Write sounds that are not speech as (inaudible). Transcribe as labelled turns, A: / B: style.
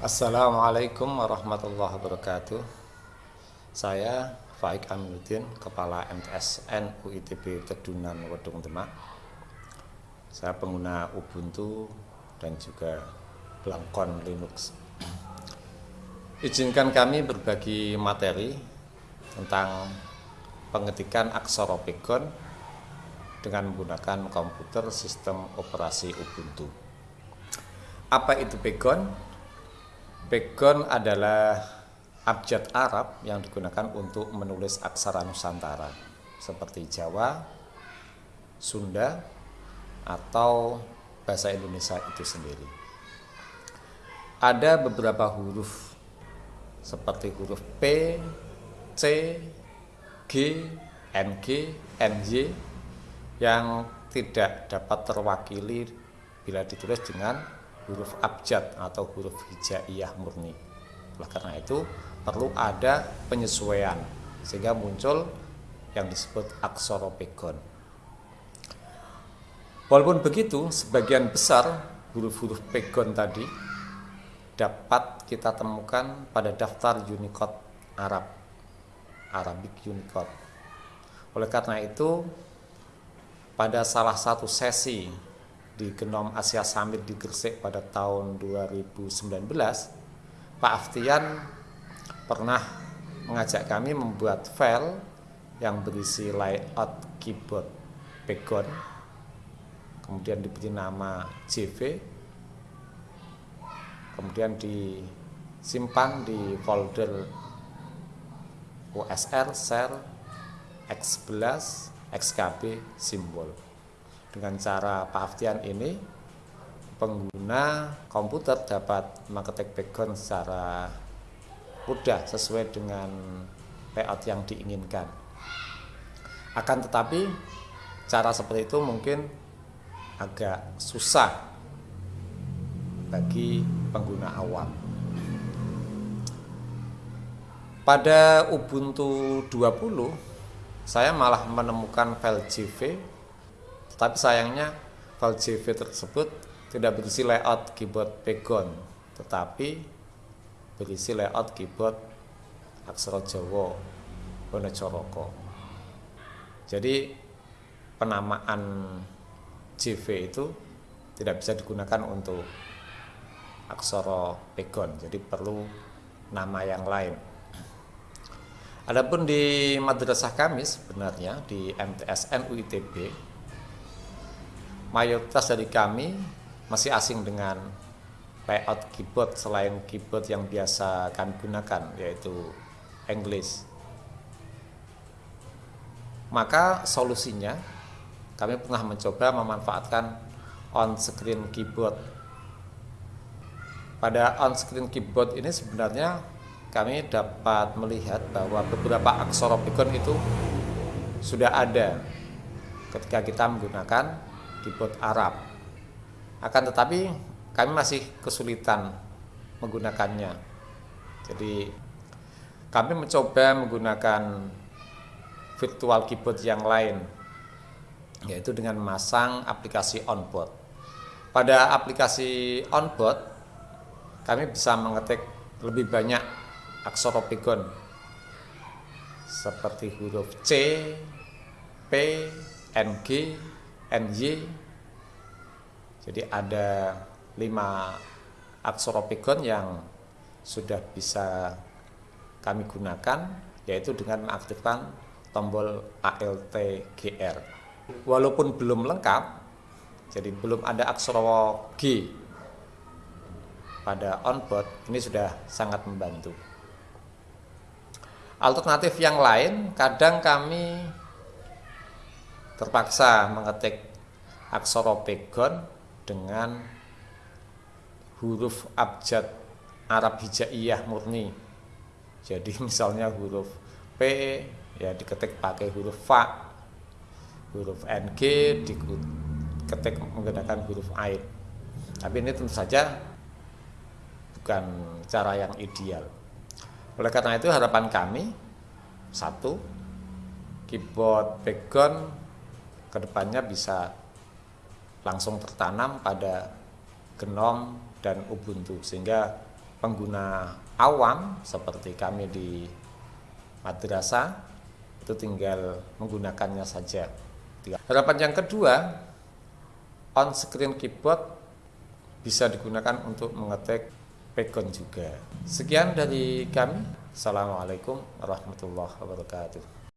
A: Assalamualaikum warahmatullahi wabarakatuh. Saya Faik Aminuddin, Kepala MTSN UITB Tedunan Wedung Demak. Saya pengguna Ubuntu dan juga Blankon Linux. Izinkan kami berbagi materi tentang pengetikan aksara Pegon dengan menggunakan komputer sistem operasi Ubuntu. Apa itu Pegon? Pegon adalah abjad Arab yang digunakan untuk menulis aksara Nusantara seperti Jawa, Sunda, atau bahasa Indonesia itu sendiri. Ada beberapa huruf seperti huruf P, C, G, NG, NY yang tidak dapat terwakili bila ditulis dengan huruf abjad atau huruf hijaiyah murni. Oleh karena itu perlu ada penyesuaian sehingga muncul yang disebut aksara pegon. Walaupun begitu, sebagian besar huruf-huruf pegon tadi dapat kita temukan pada daftar Unicode Arab, Arabic Unicode. Oleh karena itu, pada salah satu sesi di Genom Asia Summit di Gresik pada tahun 2019, Pak Aftian pernah mengajak kami membuat file yang berisi layout keyboard Pegon, kemudian diberi nama JV, kemudian disimpan di folder USR, share, X11, XKB, simbol. Dengan cara Pak Aftian ini, pengguna komputer dapat mengetik background secara mudah sesuai dengan layout yang diinginkan. Akan tetapi, cara seperti itu mungkin agak susah bagi pengguna awam. Pada Ubuntu 20, saya malah menemukan file JV tapi sayangnya file JV tersebut tidak berisi layout keyboard Pegon, tetapi berisi layout keyboard aksara Jawa Wonocoroko. Jadi penamaan JV itu tidak bisa digunakan untuk aksara Pegon, jadi perlu nama yang lain. Adapun di madrasah kami sebenarnya di MTSN UITB mayoritas dari kami masih asing dengan layout keyboard selain keyboard yang biasa kami gunakan yaitu English. Maka solusinya kami pernah mencoba memanfaatkan on-screen keyboard. Pada on-screen keyboard ini sebenarnya kami dapat melihat bahwa beberapa aksara beacon itu sudah ada ketika kita menggunakan keyboard Arab. Akan tetapi kami masih kesulitan menggunakannya. Jadi kami mencoba menggunakan virtual keyboard yang lain yaitu dengan memasang aplikasi onboard. Pada aplikasi onboard kami bisa mengetik lebih banyak aksara seperti huruf C, P, NG, NY jadi ada lima aksara pegon yang sudah bisa kami gunakan yaitu dengan mengaktifkan tombol ALT-GR walaupun belum lengkap jadi belum ada aksara G pada onboard ini sudah sangat membantu. Alternatif yang lain kadang kami terpaksa mengetik aksara pegon dengan huruf abjad Arab hijaiyah murni. Jadi (laughs) misalnya huruf P ya diketik pakai huruf fa, huruf NG diketik menggunakan huruf ain. Tapi ini tentu saja bukan cara yang ideal. Oleh karena itu harapan kami satu keyboard background ke depannya bisa langsung tertanam pada Genom dan Ubuntu sehingga pengguna awam seperti kami di madrasah itu tinggal menggunakannya saja. Harapan yang kedua, on screen keyboard bisa digunakan untuk mengetik pegon juga. Sekian dari kami. Assalamualaikum warahmatullahi wabarakatuh.